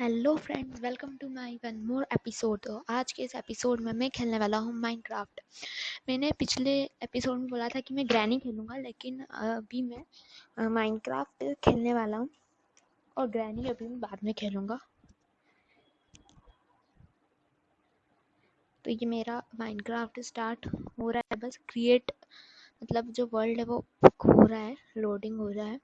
Hello friends welcome to my one more episode तो आज के इस एपिसोड में मैं खेलने वाला हूँ माइनक्राफ्ट मैंने पिछले एपिसोड में बोला था कि मैं ग्रैनी खेलूँगा, लेकिन अभी मैं माइनक्राफ्ट खेलने वाला हूँ और ग्रैनी अभी मैं बाद में खेलूँगा। तो ये मेरा माइनक्राफ्ट स्टार्ट हो रहा है। बस क्रिएट मतलब जो वर्ल्ड है वो हो रहा है लोडिंग हो रहा है।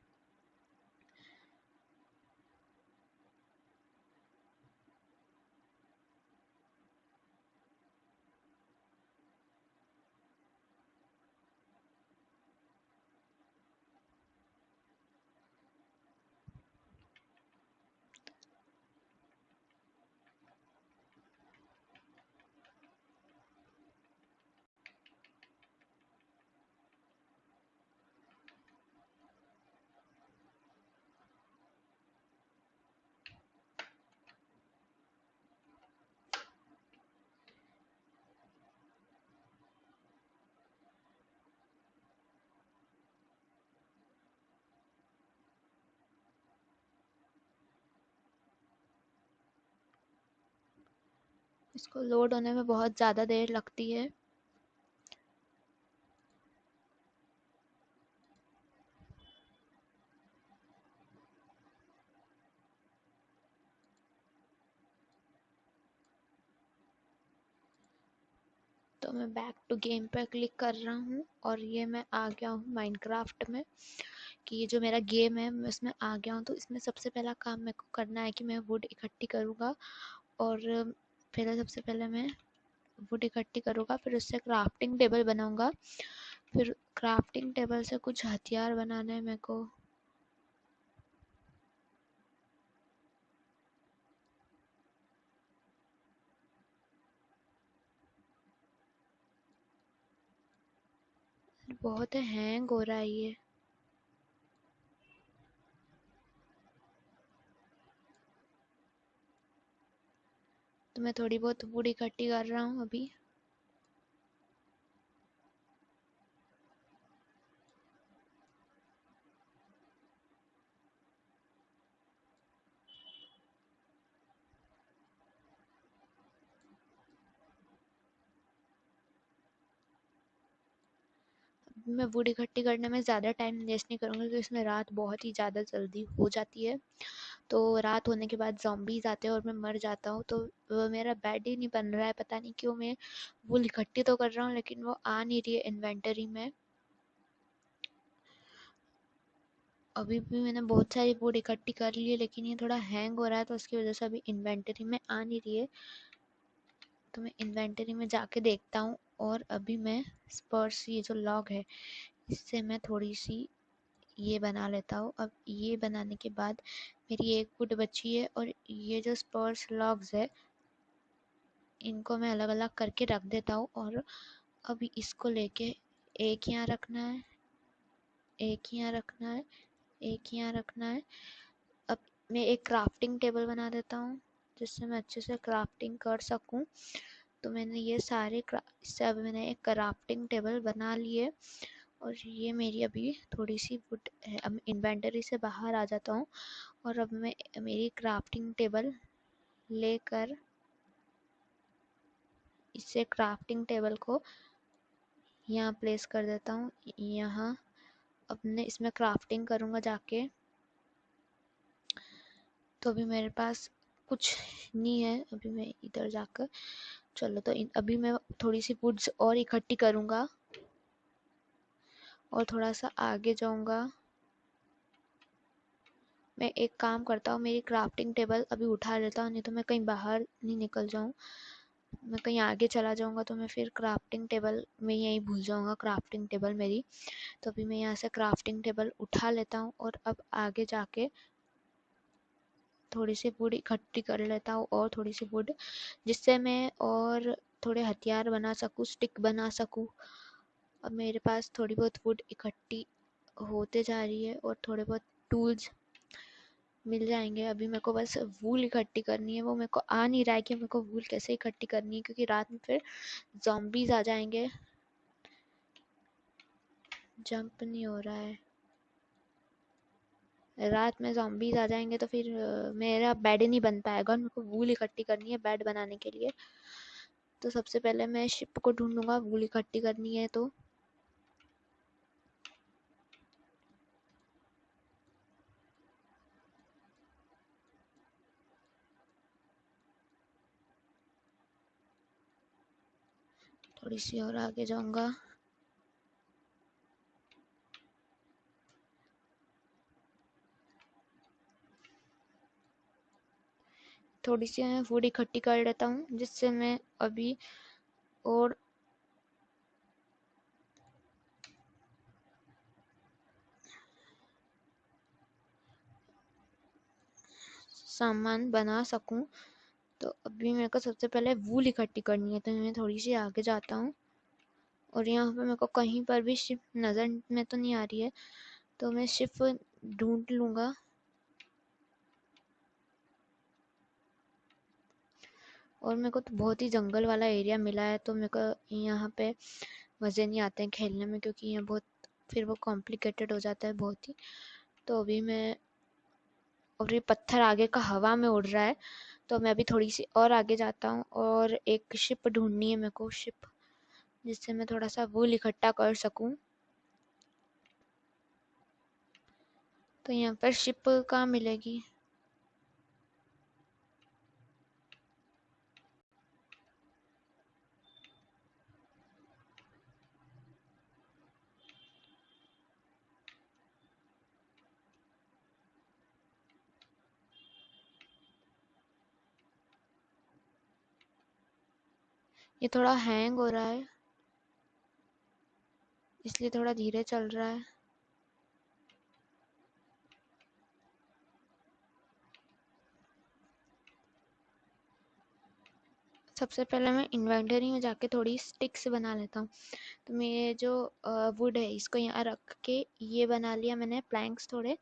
इसको लोड होने में बहुत ज़्यादा देर लगती है। तो मैं बैक टू गेम पर क्लिक कर रहा हूँ और ये मैं आ गया हूँ माइनक्राफ्ट में कि ये जो मेरा गेम है, मैं उसमें आ गया हूँ। तो इसमें सबसे पहला काम मेरे को करना है कि मैं वुड इकट्ठी करूँगा और पहले, सबसे पहले मैं वुड इकट्ठी करूँगा, फिर उससे क्राफ्टिंग टेबल बनाऊँगा। फिर क्राफ्टिंग टेबल से कुछ हथियार बनाने हैं मेरे को। बहुत हैंग हो रहा है ये। तो मैं थोड़ी बहुत वुड इकट्ठी कर रहा हूँ अभी। मैं वुड इकट्ठी करने में ज़्यादा टाइम वेस्ट नहीं करूँगी, क्योंकि इसमें रात बहुत ही ज़्यादा जल्दी हो जाती है। तो रात होने के बाद जॉम्बीज आते हैं और मैं मर जाता हूँ तो वो मेरा बेड ही नहीं बन रहा है, पता नहीं क्यों मैं वुड इकट्ठी तो कर रहा हूँ, लेकिन वो आ नहीं रही है इन्वेंटरी में। अभी भी मैंने बहुत सारी वुड इकट्ठी कर ली है, लेकिन ये थोड़ा हैंग हो रहा है तो उसकी वजह से अभी इन्वेंटरी में आ नहीं रही है। तो मैं इन्वेंटरी में जाके देखता हूँ, और अभी मैं स्पर्स ये जो लॉग है, इससे मैं थोड़ी सी ये बना लेता हूँ। अब ये बनाने के बाद मेरी एक वुड बची है और ये जो स्पर्स लॉग्स है, इनको मैं अलग अलग करके रख देता हूँ और अब इसको लेके एक यहाँ रखना है, एक यहाँ रखना है, एक यहाँ रखना है। अब मैं एक क्राफ्टिंग टेबल बना देता हूँ, जिससे मैं अच्छे से क्राफ्टिंग कर सकूँ। तो मैंने ये सारे इससे अब मैंने एक क्राफ्टिंग टेबल बना लिए। और ये मेरी अभी थोड़ी सी वुड है इन्वेंटरी से बाहर आ जाता हूँ और अब मैं, मेरी क्राफ्टिंग टेबल लेकर इससे क्राफ्टिंग टेबल को यहाँ प्लेस कर देता हूँ। यहाँ मैं इसमें क्राफ्टिंग करूँगा जाके। तो अभी मेरे पास कुछ नहीं है, अभी मैं इधर जाकर, चलो तो अभी मैं थोड़ी सी वुड्स और इकट्ठी करूँगा। और थोड़ा सा आगे जाऊँगा। मैं एक काम करता हूँ, मेरी क्राफ्टिंग टेबल अभी उठा लेता हूँ, नहीं तो मैं कहीं बाहर नहीं निकल जाऊँ। मैं कहीं आगे चला जाऊँगा तो मैं फिर क्राफ्टिंग टेबल में यहीं भूल जाऊँगा क्राफ्टिंग टेबल मेरी। तो अभी मैं यहाँ से क्राफ्टिंग टेबल उठा लेता हूँ और अब आगे जाके थोड़ी सी वुड इकट्ठी कर लेता हूँ और थोड़ी सी वुड जिससे मैं और थोड़े हथियार बना सकूँ स्टिक बना सकूँ। अब मेरे पास थोड़ी बहुत वुड इकट्ठी होते जा रही है और थोड़े बहुत टूल्स मिल जाएँगे। अभी मेरे को बस वूल इकट्ठी करनी है। वो मेरे को आ नहीं रहा है कि मेरे को वूल कैसे इकट्ठी करनी है, क्योंकि रात में फिर जॉम्बीज आ जाएँगे। जंप नहीं हो रहा है। रात में जॉम्बीज आ जाएँगे तो फिर मेरा बेड नहीं बन पाएगा और मेरे को वूल इकट्ठी करनी है बेड बनाने के लिए। तो सबसे पहले मैं शिप को ढूंढूँगा वूल इकट्ठी करनी है तो। थोड़ी सी और आगे जाऊँगा। थोड़ी सी मैं फ़ूड इकट्ठी कर लेता हूँ, जिससे मैं अभी और सामान बना सकूँ। तो अभी मेरे को सबसे पहले वूल इकट्ठी करनी है तो मैं थोड़ी सी आगे जाता हूँ। और यहाँ पे मेरे को कहीं पर भी शिप नज़र में तो नहीं आ रही है तो मैं शिप ढूंढ लूँगा। और मेरे को तो बहुत ही जंगल वाला एरिया मिला है तो मेरे को यहाँ पे मज़े नहीं आते हैं खेलने में, क्योंकि यहाँ बहुत, फिर वो कॉम्प्लिकेटेड हो जाता है बहुत ही। तो अभी मैं, और ये पत्थर आगे का हवा में उड़ रहा है तो मैं अभी थोड़ी सी और आगे जाता हूँ और एक शिप ढूंढनी है मेरे को शिप जिससे मैं थोड़ा सा वूल इकट्ठा कर सकूँ। तो यहाँ पर शिप कहाँ मिलेगी? ये थोड़ा हैंग हो रहा है। इसलिए थोड़ा धीरे चल रहा है। सबसे पहले मैं इन्वेंटरी में जाके थोड़ी स्टिक्स बना लेता हूँ। तो मैं ये जो वुड है, इसको यहाँ रख के ये बना लिया मैंने प्लैंक्स थोड़े।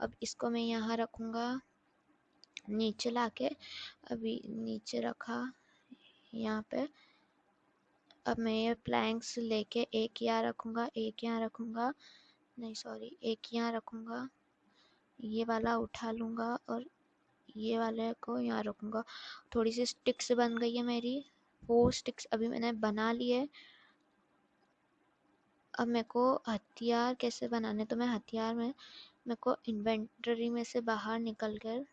अब इसको मैं यहाँ रखूँगा, नीचे लाके। अभी नीचे रखा, यहाँ पे। अब मैं ये प्लैंक्स लेके एक यहाँ रखूँगा, एक यहाँ रखूँगा, नहीं सॉरी एक यहाँ रखूँगा, ये वाला उठा लूँगा और ये वाले को यहाँ रखूँगा। थोड़ी सी स्टिक्स बन गई है मेरी फोर स्टिक्स अभी मैंने बना ली है। अब मेरे को हथियार कैसे बनाने तो मैं हथियार में, मेरे को इन्वेंटरी में से बाहर निकल कर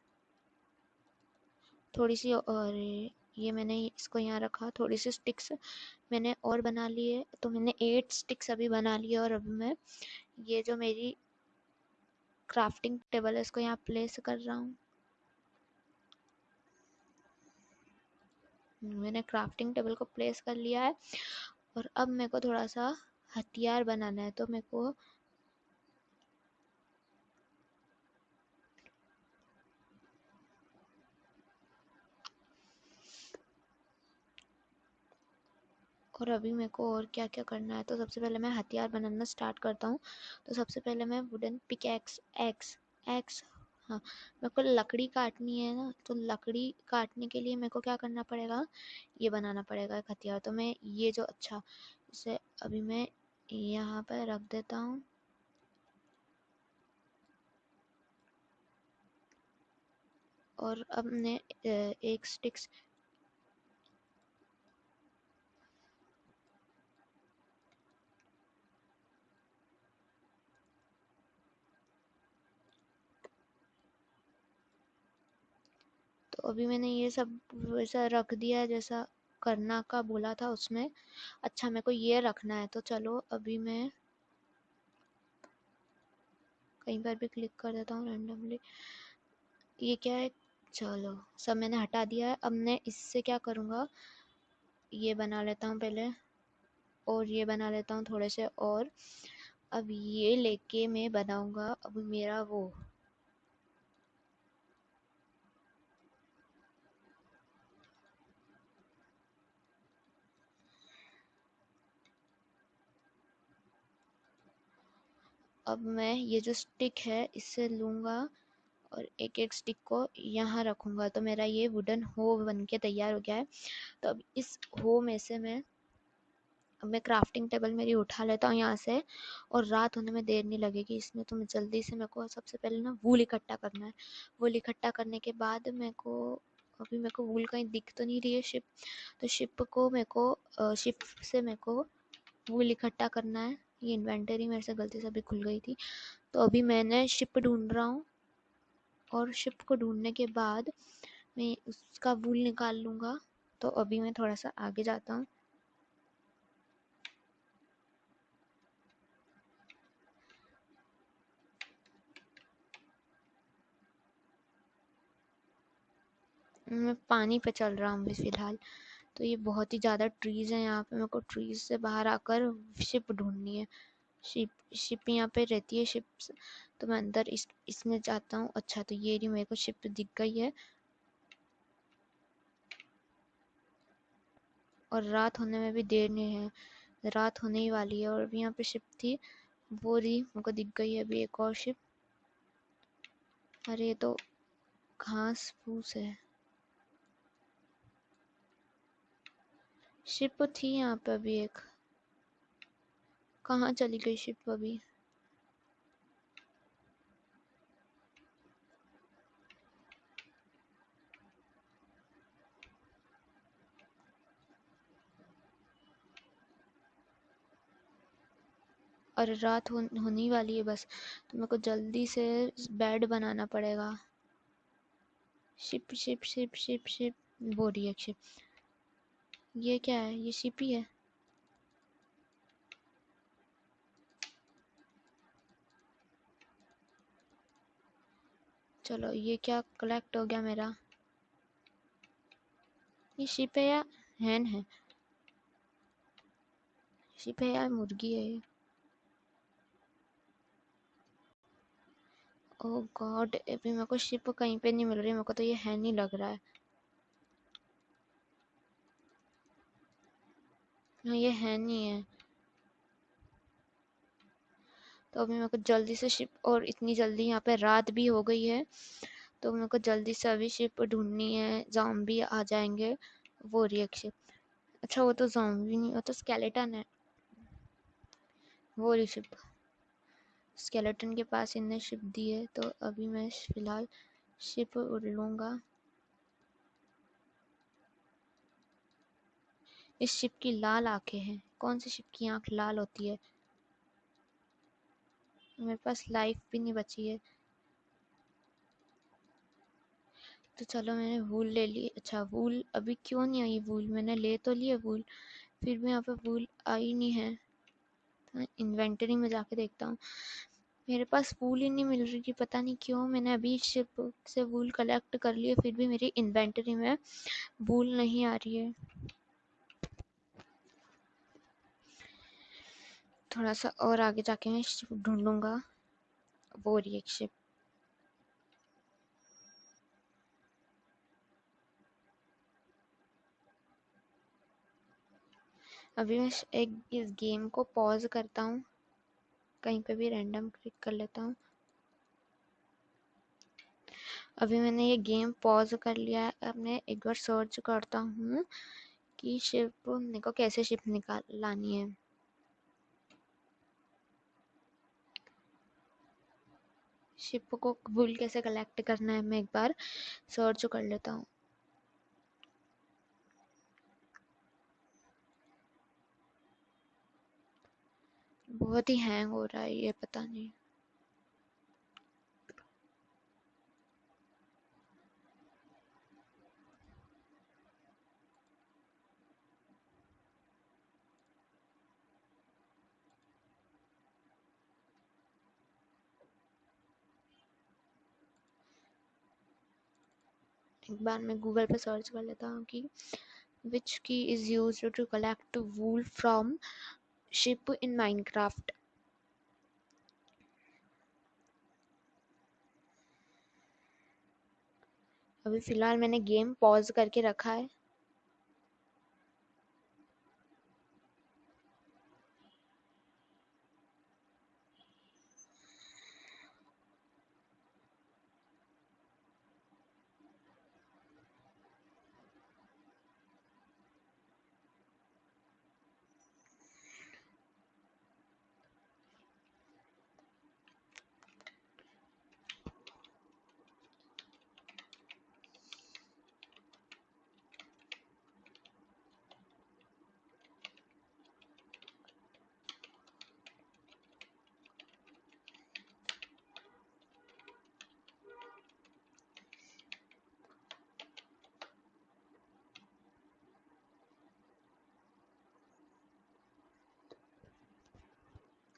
थोड़ी सी और ये मैंने इसको यहाँ रखा थोड़ी सी स्टिक्स मैंने और बना ली है तो मैंने एट स्टिक्स अभी बना ली है और अभी मैं ये जो मेरी क्राफ्टिंग टेबल है, इसको यहाँ प्लेस कर रहा हूँ। मैंने क्राफ्टिंग टेबल को प्लेस कर लिया है और अब मेरे को थोड़ा सा हथियार बनाना है तो मेरे को और अभी मेरे को और क्या क्या करना है तो सबसे पहले मैं हथियार बनाना स्टार्ट करता हूँ। तो सबसे पहले मैं wooden pick axe axe axe हाँ मेरे को लकड़ी काटनी है ना तो लकड़ी काटने के लिए मेरे को क्या करना पड़ेगा, ये बनाना पड़ेगा एक हथियार। तो मैं ये जो अच्छा इसे अभी मैं यहाँ पर रख देता हूँ। और अब मैं एक स्टिक्स तो अभी मैंने ये सब वैसा रख दिया है, जैसा करना का बोला था उसमें। अच्छा मेरे को ये रखना है तो चलो अभी मैं कहीं पर भी क्लिक कर देता हूँ रैंडमली ये क्या है? चलो, सब मैंने हटा दिया है। अब मैं इससे क्या करूँगा? ये बना लेता हूँ पहले, और ये बना लेता हूँ थोड़े से और। अब ये लेके मैं बनाऊँगा, अब मेरा वो अब मैं ये जो स्टिक है, इससे लूँगा और एक एक स्टिक को यहाँ रखूँगा। तो मेरा ये वुडन हो बन के तैयार हो गया है। तो अब इस हो में से मैं, अब मैं क्राफ्टिंग टेबल मेरी उठा लेता हूँ यहाँ से और रात होने में देर नहीं लगेगी। इसमें तो मैं जल्दी से मेरे को सबसे पहले ना वूल इकट्ठा करना है। वूल इकट्ठा करने के बाद मेरे को, अभी मेरे को वूल कहीं दिख तो नहीं रही है शिप तो शिप को मेरे को शिप से मेरे को वूल इकट्ठा करना है। ये इन्वेंटरी मेरे से गलती से अभी खुल गई थी। तो अभी मैंने शिप ढूंढ रहा हूँ और शिप को ढूँढने के बाद मैं उसका वूल निकाल लूँगा। तो अभी मैं थोड़ा सा आगे जाता हूँ। मैं पानी पे चल रहा हूँ अभी फ़िलहाल। तो ये बहुत ही ज़्यादा ट्रीज़ हैं यहाँ पे, मेरे को ट्रीज़ से बाहर आकर शिप ढूंढनी है। शिप शिप यहाँ पे रहती है शिप तो मैं अंदर इस, इसमें जाता हूँ। अच्छा तो ये रही मेरे को शिप दिख गई है। और रात होने में भी देर नहीं है, रात होने ही वाली है और अभी यहाँ पे शिप थी, वो रही, मेरे दिख गई है अभी एक और शिप अरे, ये तो घास फूस है। शिप थी यहाँ पे अभी एक। कहाँ चली गई शिप अभी? और रात हो, होने वाली है बस। तो मेरे को जल्दी से बेड बनाना पड़ेगा। Sheep sheep sheep sheep sheep रही है शिप। ये क्या है? ये शिप ही। चलो, ये क्या कलेक्ट हो गया मेरा? ये शिप है या हैन है? शिप है या मुर्गी है ये? ओह गॉड अभी मेरे को शिप कहीं पे नहीं मिल रही, मेरे को तो ये है ही लग रहा है। ये है नहीं है तो अभी मेरे को जल्दी से शिप और इतनी जल्दी यहाँ पे रात भी हो गई है तो मेरे को जल्दी से अभी शिप ढूंढनी है जॉम्बी आ जाएँगे, वो रिएक्ट शिप अच्छा वो तो जॉम्बी नहीं, वो तो स्केलेटन है। वो रही शिप स्केलेटन के पास इनने शिप दी है तो अभी मैं फ़िलहाल शिप उड़ लूँगा। इस शिप की लाल आँखें हैं। कौन सी शिप की आँख लाल होती है? मेरे पास लाइफ भी नहीं बची है। तो चलो मैंने वूल ले ली। अच्छा वूल अभी क्यों नहीं आई वूल मैंने ले तो लिया वूल फिर भी यहाँ पे वूल आई नहीं है। तो इन्वेंटरी में जाके देखता हूँ। मेरे पास वूल ही नहीं मिल रही थी, पता नहीं क्यों। मैंने अभी शिप से वूल कलेक्ट कर लिया, फिर भी मेरी इन्वेंटरी में वूल नहीं आ रही है। थोड़ा सा और आगे जाके मैं शिप ढूंढूँगा। वो रही एक शिप। अभी मैं एक, इस गेम को पॉज करता हूँ। कहीं पे भी रैंडम क्लिक कर लेता हूँ। अभी मैंने ये गेम पॉज कर लिया है। अब मैं एक बार सर्च करता हूँ कि शिप को कैसे शिप निकाल, लानी है। शिप को भूल कैसे कलेक्ट करना है मैं एक बार सर्च कर लेता हूँ। बहुत ही हैंग हो रहा है ये, पता नहीं। एक बार मैं गूगल पर सर्च कर लेता हूँ कि which key is use to collect wool from sheep in Minecraft अभी फ़िलहाल मैंने गेम पॉज करके रखा है।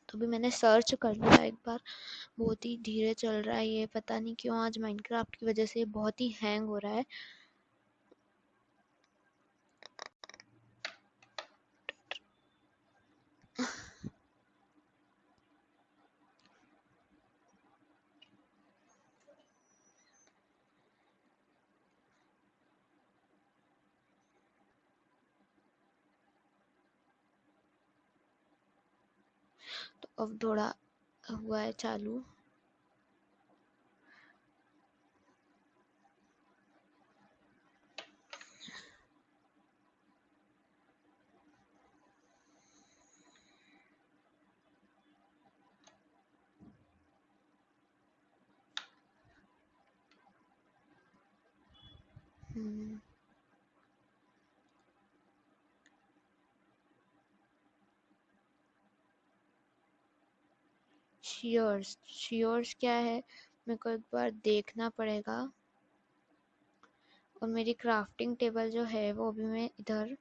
तो भी मैंने सर्च कर लिया एक बार। बहुत ही धीरे चल रहा है ये, पता नहीं क्यों आज माइनक्राफ्ट की वजह से बहुत ही हैंग हो रहा है। अब थोड़ा हुआ है चालू। हम्म। शेयर्स शेयर्स क्या है? मेरे को एक बार देखना पड़ेगा। और मेरी क्राफ्टिंग टेबल जो है, वो भी मैं इधर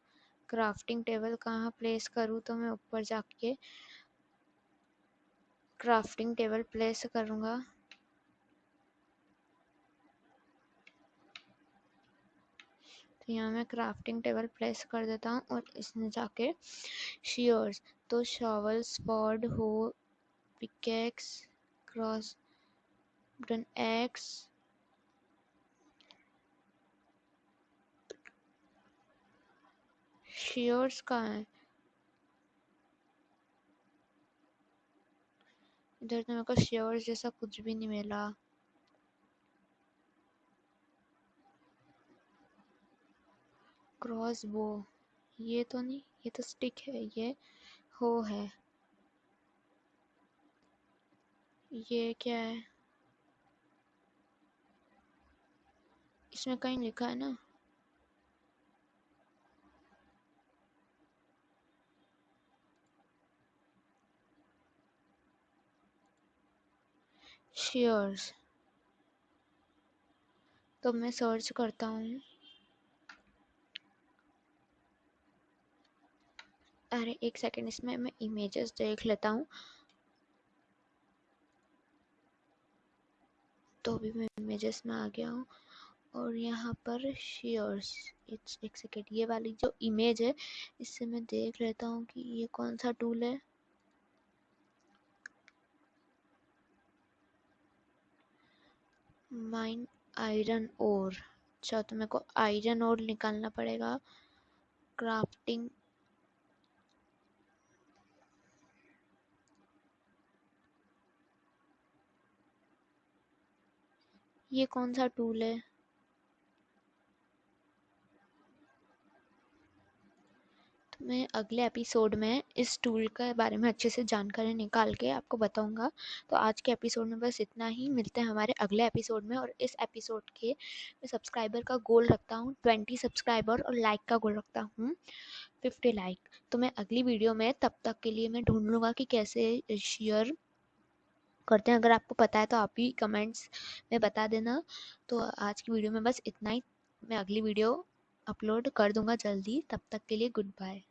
क्राफ्टिंग टेबल कहाँ प्लेस करूँ तो मैं ऊपर जाके क्राफ्टिंग टेबल प्लेस करूँगा। तो यहाँ मैं क्राफ्टिंग टेबल प्लेस कर देता हूँ और इसमें जाके शेयर्स तो शॉवल स्पॉड हो pickaxe cross button X shears कहाँ है इधर तो मेरे को शेयर्स जैसा कुछ भी नहीं मिला। क्रॉस बो ये तो नहीं, ये तो स्टिक है, ये हो है। ये क्या है? इसमें कहीं लिखा है ना? शेयर्स तो मैं सर्च करता हूँ। अरे, एक सेकंड इसमें मैं इमेजेस देख लेता हूँ। तो अभी मैं इमेजेस में आ गया हूँ। और यहाँ पर शेयर्स एक सेकेंड ये वाली जो इमेज है, इससे मैं देख लेता हूँ कि ये कौन सा टूल है। माइन आयरन ओर अच्छा तो मेरे को आयरन ओर निकालना पड़ेगा। क्राफ्टिंग ये कौन सा टूल है? तो मैं अगले एपिसोड में इस टूल के बारे में अच्छे से जानकारी निकाल के आपको बताऊँगा। तो आज के एपिसोड में बस इतना ही। मिलते हैं हमारे अगले एपिसोड में और इस एपिसोड के मैं सब्सक्राइबर का गोल रखता हूँ ट्वेंटी सब्सक्राइबर और लाइक का गोल रखता हूँ फिफ्टी लाइक तो मैं अगली वीडियो में तब तक के लिए मैं ढूंढ लूँगा कि कैसे शेयर करते हैं। अगर आपको पता है तो आप ही कमेंट्स में बता देना। तो आज की वीडियो में बस इतना ही। मैं अगली वीडियो अपलोड कर दूँगा जल्दी। तब तक के लिए गुड बाय